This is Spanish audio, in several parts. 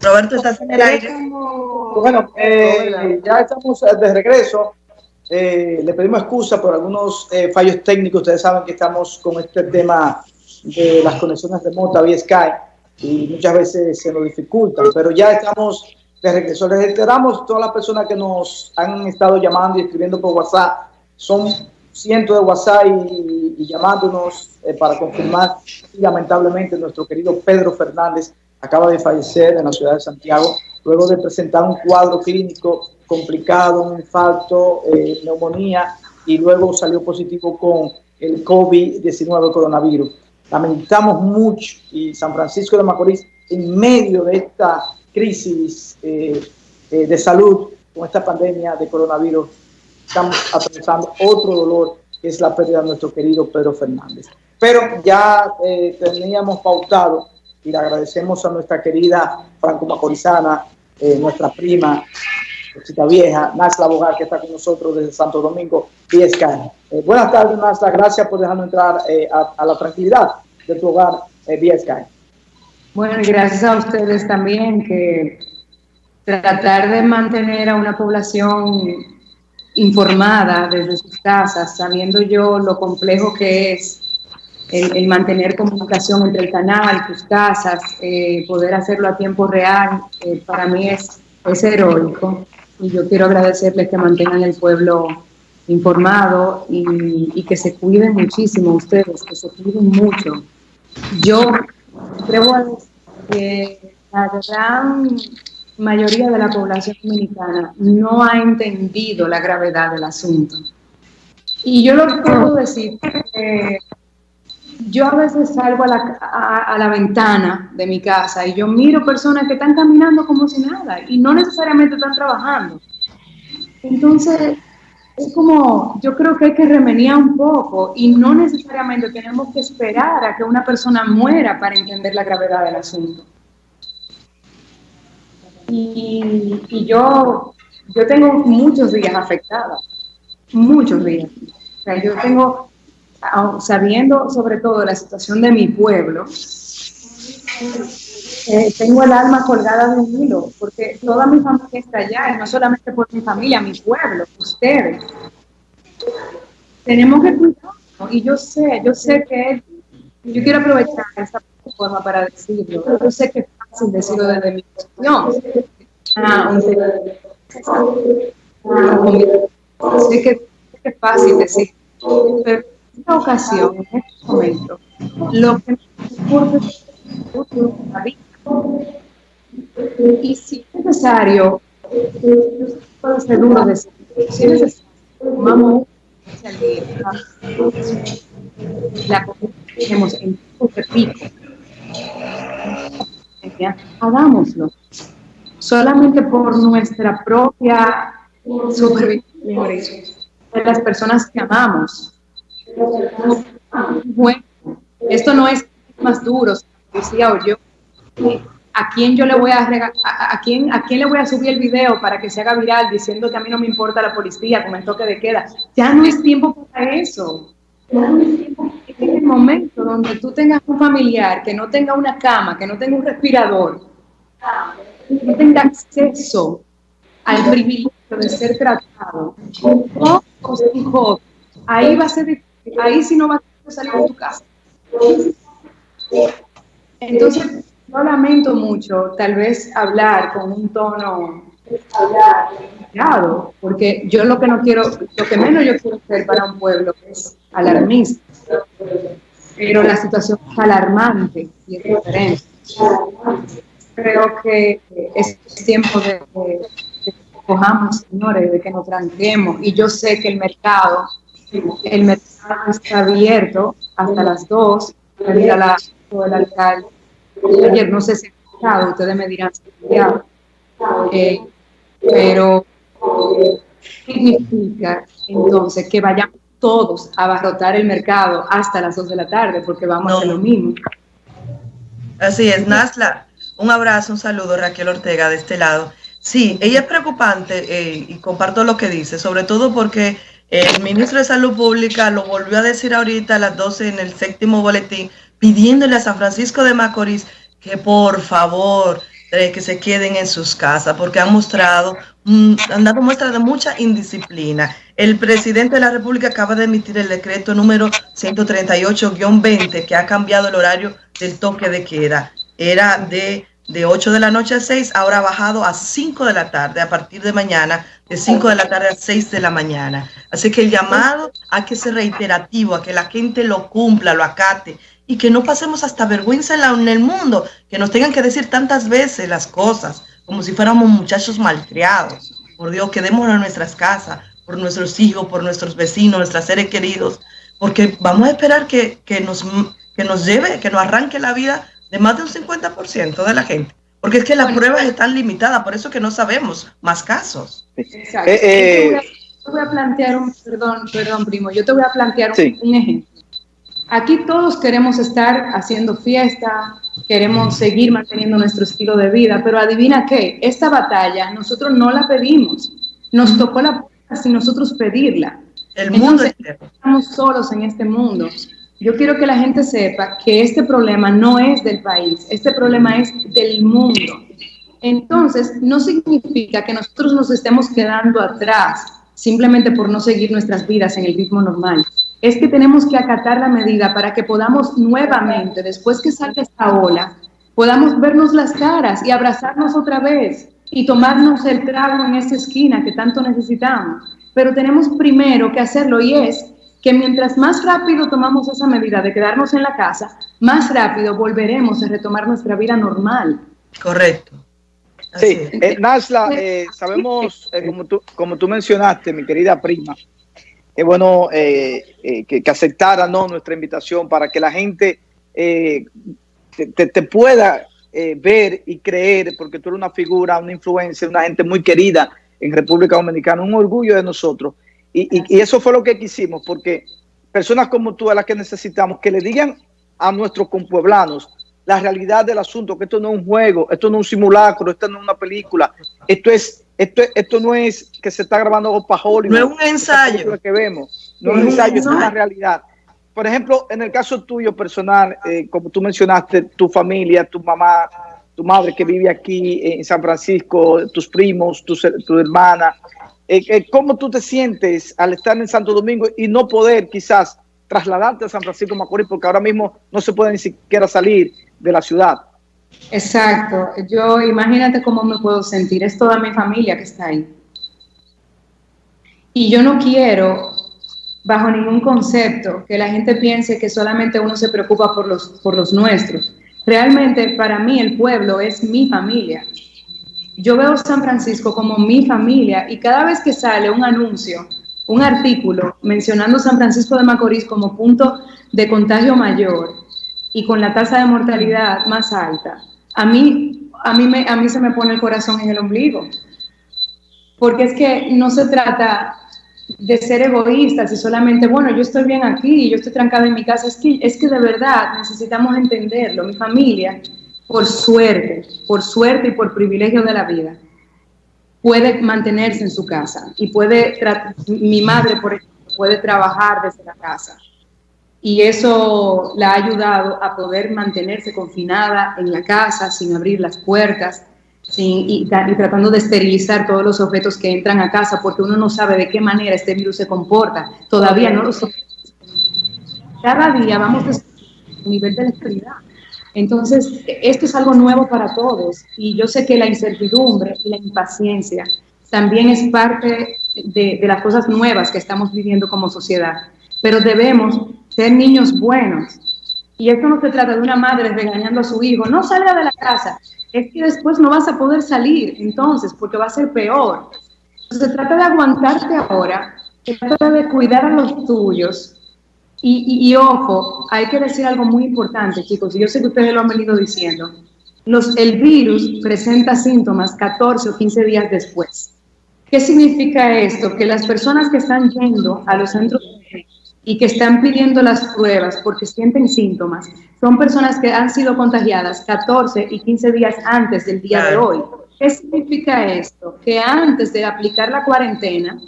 Roberto, ¿estás en el aire? Bueno, eh, ya estamos de regreso. Eh, le pedimos excusa por algunos eh, fallos técnicos. Ustedes saben que estamos con este tema de las conexiones remotas vía Skype y muchas veces se nos dificultan, pero ya estamos de regreso. Les reiteramos todas las personas que nos han estado llamando y escribiendo por WhatsApp. Son cientos de WhatsApp y, llamándonos eh, para confirmar. Y lamentablemente nuestro querido Pedro Fernández acaba de fallecer en la ciudad de Santiago luego de presentar un cuadro clínico complicado, un infarto, eh, neumonía y luego salió positivo con el COVID-19 coronavirus. Lamentamos mucho y San Francisco de Macorís en medio de esta crisis eh, eh, de salud con esta pandemia de coronavirus estamos atravesando otro dolor que es la pérdida de nuestro querido Pedro Fernández. Pero ya teníamos pautado y le agradecemos a nuestra querida Franco Macorizana, nuestra prima, Cita Vieja, Nasla Bogar, que está con nosotros desde Santo Domingo, y eh, buenas tardes, Nasla, gracias por dejarnos entrar eh, a, la tranquilidad de tu hogar eh, vía Bueno, y gracias a ustedes también, que tratar de mantener a una población informada desde sus casas, sabiendo yo lo complejo que es el, mantener comunicación entre el canal, tus casas, eh, poder hacerlo a tiempo real, para mí es, es heroico y yo quiero agradecerles que mantengan el pueblo informado y, que se cuiden muchísimo ustedes, que se cuiden mucho. Yo creo que la gran mayoría de la población dominicana no ha entendido la gravedad del asunto. Y yo lo puedo decir yo a veces salgo a la, a, la, ventana de mi casa y yo miro personas que están caminando como si nada y no necesariamente están trabajando. Entonces, es como, yo creo que hay que remenir un poco y no necesariamente tenemos que esperar a que una persona muera para entender la gravedad del asunto. Y, yo, yo tengo muchos días afectadas, muchos días. O sea, yo tengo sabiendo sobre todo la situación de mi pueblo, eh, tengo el alma colgada de un hilo, porque toda mi familia está allá, no solamente por mi familia, mi pueblo, ustedes. Tenemos que cuidarnos, y yo sé, yo sé que yo quiero aprovechar esta plataforma para decirlo, yo sé que fácil decirlo desde mi posición. Ah, sé que, es fácil decirlo, pero esta ocasión, en este momento, lo que ocurre es la vida. Y si es necesario, puede ser duro decir, si es necesario, tomamos un día, la tenemos en de pico, hagámoslo. Solamente por nuestra propia supervivencia de las personas que amamos, bueno, esto no es más duro, decía o yo. ¿A quién yo le voy a, a, quién, a quién le voy a subir el video para que se haga viral diciendo que a mí no me importa la policía con el toque de queda? Ya no es tiempo para eso. Donde tú tengas un familiar que no tenga una cama, que no tenga un respirador, que no tenga acceso al privilegio de ser tratado, o ahí va a ser difícil ahí sí no vas a salir de tu casa. Entonces, no lamento mucho tal vez hablar con un tono claro, porque yo lo que no quiero, lo que menos yo quiero hacer para un pueblo es alarmista, pero la situación es alarmante y es diferente. Creo que es tiempo de, que cojamos, señores, de que nos tranquemos, y yo sé que el mercado, el mercado está abierto hasta las 2, a la del alcalde. Ayer no sé si ha ustedes me dirán si eh, pero significa entonces que vayamos todos a abarrotar el mercado hasta las 2 de la tarde, porque vamos a hacer lo mismo. Así es, Nasla. Un abrazo, un saludo, Raquel Ortega, de este lado. Sí, ella es preocupante eh, y comparto lo que dice, sobre todo porque El ministro de Salud Pública lo volvió a decir ahorita a las 12 en el séptimo boletín, pidiéndole a San Francisco de Macorís que por favor eh, que se queden en sus casas porque han mostrado, mm, han dado muestra de mucha indisciplina. El presidente de la República acaba de emitir el decreto número 138-20 que ha cambiado el horario del toque de queda. Era de, de 8 de la noche a 6, ahora ha bajado a 5 de la tarde a partir de mañana, de 5 de la tarde a 6 de la mañana. Así que el llamado a que sea reiterativo, a que la gente lo cumpla, lo acate y que no pasemos hasta vergüenza en, el mundo, que nos tengan que decir tantas veces las cosas, como si fuéramos muchachos malcriados. Por Dios, quedémonos en nuestras casas, por nuestros hijos, por nuestros vecinos, nuestros seres queridos, porque vamos a esperar que, que, nos, que nos lleve, que nos arranque la vida de más de un 50% de la gente. Porque es que las pruebas están limitadas, por eso que no sabemos más casos. Exacto. Eh, eh, yo te voy a plantear un, perdón, perdón, primo, yo te voy a plantear un ejemplo. Aquí todos queremos estar haciendo fiesta, queremos seguir manteniendo nuestro estilo de vida, pero adivina qué, esta batalla nosotros no la pedimos, nos tocó la sin nosotros pedirla. El mundo estamos solos en este mundo. Yo quiero que la gente sepa que este problema no es del país, este problema es del mundo. Entonces, no significa que nosotros nos estemos quedando atrás simplemente por no seguir nuestras vidas en el ritmo normal es que tenemos que acatar la medida para que podamos nuevamente, después que salga esta ola, podamos vernos las caras y abrazarnos otra vez y tomarnos el trago en esa esquina que tanto necesitamos. Pero tenemos primero que hacerlo y es que mientras más rápido tomamos esa medida de quedarnos en la casa, más rápido volveremos a retomar nuestra vida normal. Correcto. sí, eh, Nasla, eh, sabemos, eh, como, tú, como tú mencionaste, mi querida prima, es bueno eh, eh, que, aceptara ¿no? nuestra invitación para que la gente eh, te, pueda ver y creer, porque tú eres una figura, una influencia, una gente muy querida en República Dominicana, un orgullo de nosotros. Y, y, eso fue lo que quisimos, porque personas como tú a las que necesitamos que le digan a nuestros compueblanos la realidad del asunto, que esto no es un juego, esto no es un simulacro, esto no es una película, esto es esto, esto no es que se está grabando para Hollywood. No es un ensayo. que vemos. No es un ensayo, es una realidad. Por ejemplo, en el caso tuyo personal, eh, como tú mencionaste, tu familia, tu mamá, tu madre que vive aquí en San Francisco, tus primos, tu, hermana, eh, eh, ¿cómo tú te sientes al estar en Santo Domingo y no poder quizás trasladarte a San Francisco Macorís porque ahora mismo no se puede ni siquiera salir de la ciudad? Exacto. Yo imagínate cómo me puedo sentir. Es toda mi familia que está ahí. Y yo no quiero, bajo ningún concepto, que la gente piense que solamente uno se preocupa por los, por los nuestros. Realmente para mí el pueblo es mi familia. Yo veo San Francisco como mi familia y cada vez que sale un anuncio, un artículo mencionando San Francisco de Macorís como punto de contagio mayor y con la tasa de mortalidad más alta, a mí, a mí, me, a mí se me pone el corazón en el ombligo. Porque es que no se trata de ser egoístas y solamente, bueno, yo estoy bien aquí, yo estoy trancada en mi casa. Es que, es que de verdad necesitamos entenderlo. Mi familia, por suerte, por suerte y por privilegio de la vida, puede mantenerse en su casa y puede, mi madre, por ejemplo, puede trabajar desde la casa y eso la ha ayudado a poder mantenerse confinada en la casa sin abrir las puertas sin, y, tratando de esterilizar todos los objetos que entran a casa porque uno no sabe de qué manera este virus se comporta. Todavía no lo sabe. Cada día vamos a nivel de la Entonces, esto es algo nuevo para todos y yo sé que la incertidumbre y la impaciencia también es parte de las cosas nuevas que estamos viviendo como sociedad, pero debemos ser niños buenos. Y esto no se trata de una madre regañando a su hijo, no salga de la casa, es que después no vas a poder salir, entonces, porque va a ser peor. Se trata de aguantarte ahora, se trata de cuidar a los tuyos. Y, y, ojo, hay que decir algo muy importante, chicos, y yo sé que ustedes lo han venido diciendo. Los, el virus presenta síntomas 14 o 15 días después. ¿Qué significa esto? Que las personas que están yendo a los centros y que están pidiendo las pruebas porque sienten síntomas, son personas que han sido contagiadas 14 y 15 días antes del día de hoy. ¿Qué significa esto? Que antes de aplicar la cuarentena,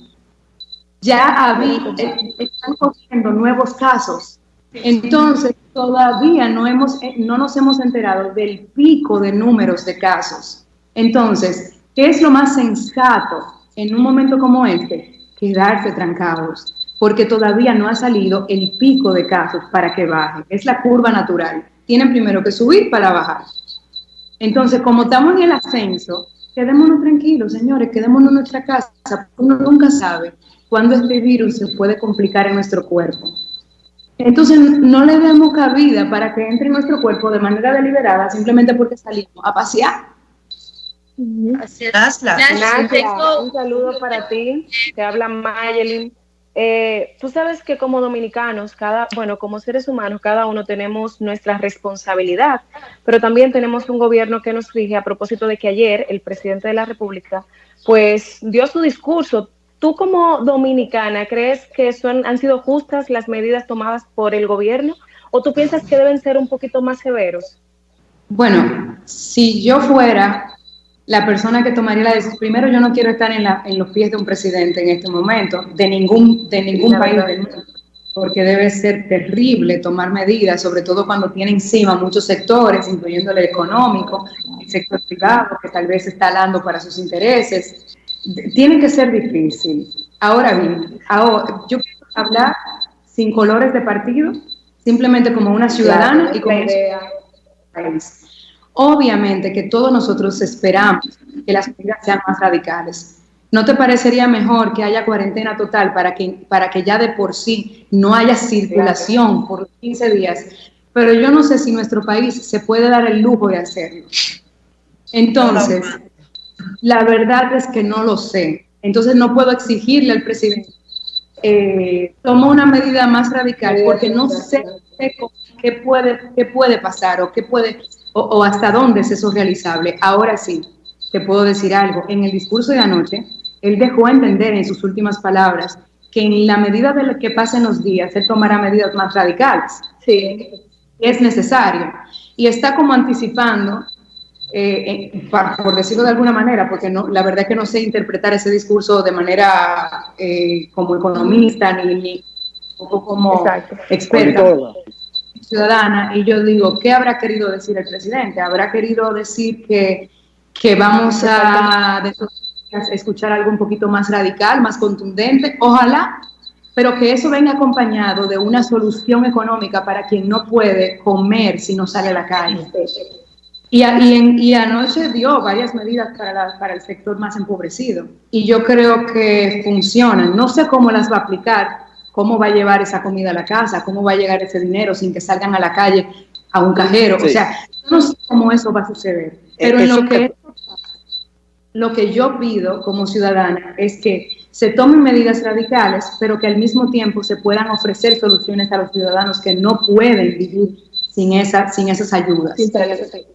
ya había, están ocurriendo nuevos casos. Entonces, todavía no, hemos, no nos hemos enterado del pico de números de casos. Entonces, ¿qué es lo más sensato en un momento como este? Quedarse trancados, porque todavía no ha salido el pico de casos para que baje. Es la curva natural. Tienen primero que subir para bajar. Entonces, como estamos en el ascenso, quedémonos tranquilos, señores, quedémonos en nuestra casa. Uno nunca sabe cuándo este virus se puede complicar en nuestro cuerpo. Entonces, no le demos cabida para que entre en nuestro cuerpo de manera deliberada simplemente porque salimos a pasear. Nasla. un saludo para ti. Te habla Mayelin. Eh, tú sabes que como dominicanos, cada, bueno, como seres humanos, cada uno tenemos nuestra responsabilidad, pero también tenemos un gobierno que nos rige a propósito de que ayer el presidente de la República, pues dio su discurso. ¿Tú como dominicana crees que son, han sido justas las medidas tomadas por el gobierno o tú piensas que deben ser un poquito más severos? Bueno, si yo fuera la persona que tomaría la decisión, primero yo no quiero estar en, la, en los pies de un presidente en este momento, de ningún, de ningún país del mundo, porque debe ser terrible tomar medidas, sobre todo cuando tiene encima muchos sectores, incluyendo el económico, el sector privado, que tal vez está hablando para sus intereses. Tiene que ser difícil. Ahora bien, ahora, yo quiero hablar sin colores de partido, simplemente como una ciudadana y como país. Obviamente que todos nosotros esperamos que las medidas sean más radicales. ¿No te parecería mejor que haya cuarentena total para que, para que ya de por sí no haya circulación por 15 días? Pero yo no sé si nuestro país se puede dar el lujo de hacerlo. Entonces, la verdad es que no lo sé. Entonces no puedo exigirle al presidente eh, toma una medida más radical porque no sé qué puede, qué puede pasar o qué puede o, hasta dónde es eso realizable. Ahora sí, te puedo decir algo. En el discurso de anoche, él dejó entender en sus últimas palabras que en la medida de lo que pasen los días, él tomará medidas más radicales. Sí. Es necesario. Y está como anticipando, eh, por decirlo de alguna manera, porque no, la verdad es que no sé interpretar ese discurso de manera eh, como economista ni, como experta ciudadana y yo digo, ¿qué habrá querido decir el presidente? ¿Habrá querido decir que, que vamos a escuchar algo un poquito más radical, más contundente? Ojalá, pero que eso venga acompañado de una solución económica para quien no puede comer si no sale a la calle. Y, y, y anoche dio varias medidas para, para el sector más empobrecido y yo creo que funcionan. No sé cómo las va a aplicar, cómo va a llevar esa comida a la casa, cómo va a llegar ese dinero sin que salgan a la calle a un cajero. O sea, no sé cómo eso va a suceder. Pero en lo que, lo que yo pido como ciudadana es que se tomen medidas radicales, pero que al mismo tiempo se puedan ofrecer soluciones a los ciudadanos que no pueden vivir sin, esa, sin esas ayudas.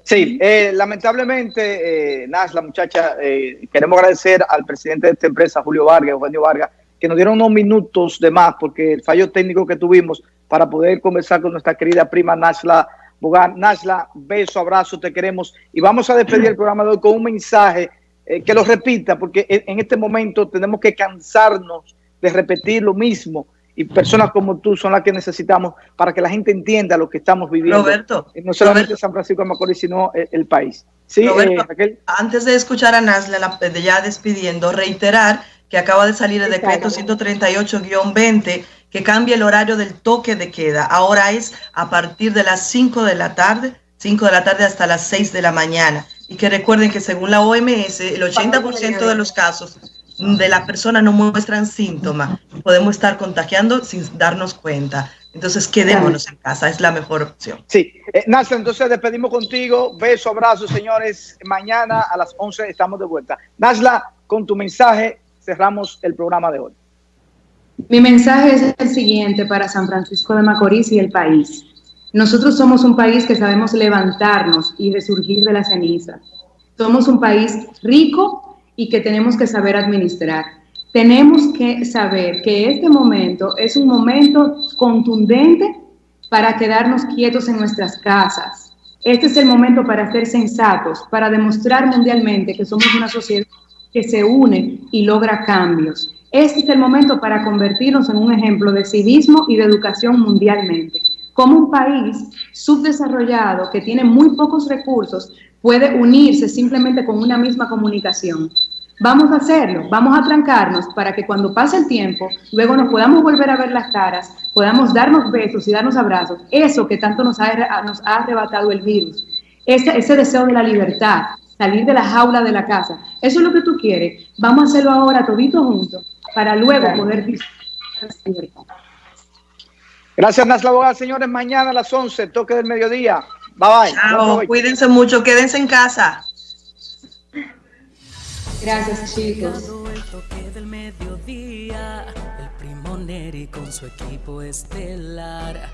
Sí, eh, lamentablemente, eh, la muchacha, eh, queremos agradecer al presidente de esta empresa, Julio Vargas, Eugenio Vargas, que nos dieron unos minutos de más porque el fallo técnico que tuvimos para poder conversar con nuestra querida prima Nashla Bogan. Nashla, beso, abrazo, te queremos. Y vamos a despedir el programa de hoy con un mensaje eh, que lo repita, porque en este momento tenemos que cansarnos de repetir lo mismo. Y personas como tú son las que necesitamos para que la gente entienda lo que estamos viviendo. Roberto. No solamente San Francisco de Macorís, sino el, país. Sí, Roberto, eh, antes de escuchar a Nasla, ya despidiendo, reiterar que acaba de salir el decreto 138-20 que cambia el horario del toque de queda. Ahora es a partir de las 5 de la tarde, 5 de la tarde hasta las 6 de la mañana. Y que recuerden que según la OMS, el 80% de los casos de las personas no muestran síntomas. Podemos estar contagiando sin darnos cuenta. Entonces quedémonos en casa, es la mejor opción. Sí, eh, entonces despedimos contigo. Beso, abrazo, señores. Mañana a las 11 estamos de vuelta. Nasla, con tu mensaje cerramos el programa de hoy. Mi mensaje es el siguiente para San Francisco de Macorís y el país. Nosotros somos un país que sabemos levantarnos y resurgir de la ceniza. Somos un país rico y que tenemos que saber administrar. Tenemos que saber que este momento es un momento contundente para quedarnos quietos en nuestras casas. Este es el momento para ser sensatos, para demostrar mundialmente que somos una sociedad que se une y logra cambios. Este es el momento para convertirnos en un ejemplo de civismo y de educación mundialmente. Como un país subdesarrollado que tiene muy pocos recursos puede unirse simplemente con una misma comunicación. Vamos a hacerlo, vamos a trancarnos para que cuando pase el tiempo, luego nos podamos volver a ver las caras, podamos darnos besos y darnos abrazos, eso que tanto nos ha, arrebatado el virus, ese, ese deseo de la libertad, salir de la jaula de la casa, eso es lo que tú quieres, vamos a hacerlo ahora todito juntos para luego poder Gracias, Nasla Abogada. Señores, mañana a las 11, toque del mediodía. Bye bye. cuídense mucho, quédense en casa. Gracias, chicos. El primo Neri con su equipo estelar.